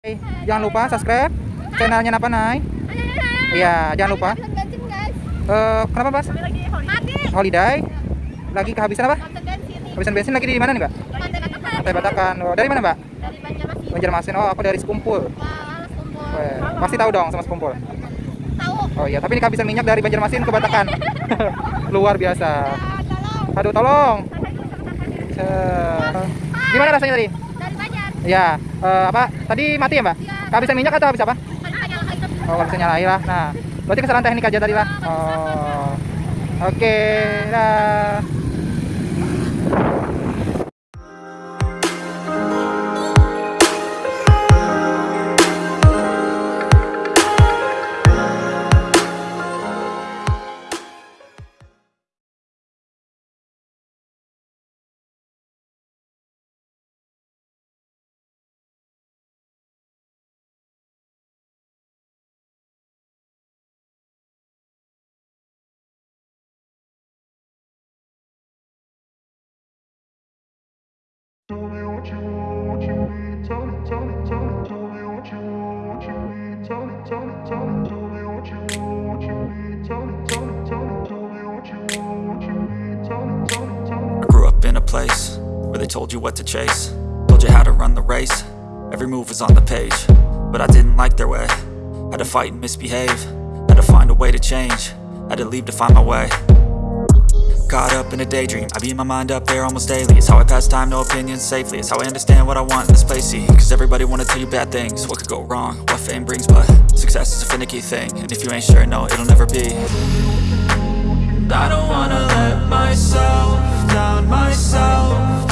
Eh, Jangan lupa subscribe channelnya Napa Nay. Iya, jangan lupa. Eh, kenapa Mas? mati Holiday. Lagi kehabisan apa? bensin Kehabisan bensin lagi di mana nih, Mbak? Pantai Batakan. Oh, dari mana, Mbak? dari Banjarmasin Banjarmasin. Oh, aku dari Sekumpul. wah pasti tahu dong sama Sekumpul. tahu Oh iya, tapi ini kehabisan minyak dari Banjarmasin ke Batakan. Luar biasa. tolong Aduh, tolong. Gimana rasanya tadi? Ya, eh, apa? Tadi mati ya, Mbak? Kehabisan minyak atau habis apa? Oh, bisa nyalain lah. Nah, berarti kesalahan teknik aja tadi lah. Oh, oke, dah. I grew up in a place where they told you what to chase. Told you how to run the race, every move was on the page. But I didn't like their way, had to fight and misbehave. Had to find a way to change, had to leave to find my way Caught up in a daydream, I beat my mind up there almost daily. It's how I pass time, no opinions safely. It's how I understand what I want in this place, see? Cause everybody wanna tell you bad things, what could go wrong? What fame brings, but success is a finicky thing. And if you ain't sure, no, it'll never be. I don't wanna let myself down, myself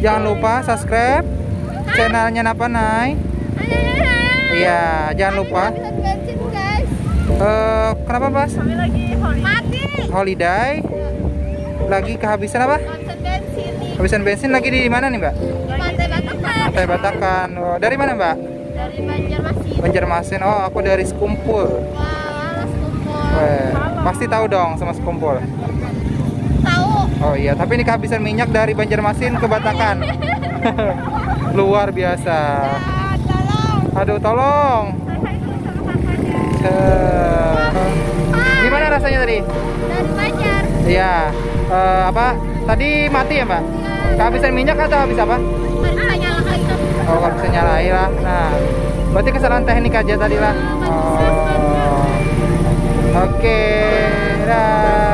Jangan lupa subscribe channelnya Napa Nay. Iya, jangan lupa. Habisan bensin guys. Eh, kenapa Mas? Mati. Holiday lagi kehabisan apa? Habisan bensin nih. Kehabisan bensin lagi di mana nih Mbak? Pantai Batakan. Pantai Batakan. Oh, dari mana Mbak? Dari Banjarmasin. Banjarmasin. Oh, aku dari Sekumpul. Wah, alas kumpul. Weh, pasti tahu dong sama Sekumpul. Oh iya, tapi ini kehabisan minyak dari Banjarmasin ke Batakan. Luar biasa. Tolong. Aduh, tolong. Gimana rasanya tadi? Dari Banjar. Iya. Eh, apa? Tadi mati ya, Mbak? Kehabisan minyak atau habis apa? Oh, nggak bisa nyalain lah. Nah, berarti kesalahan teknik aja tadi lah. Oh. Oke, dah.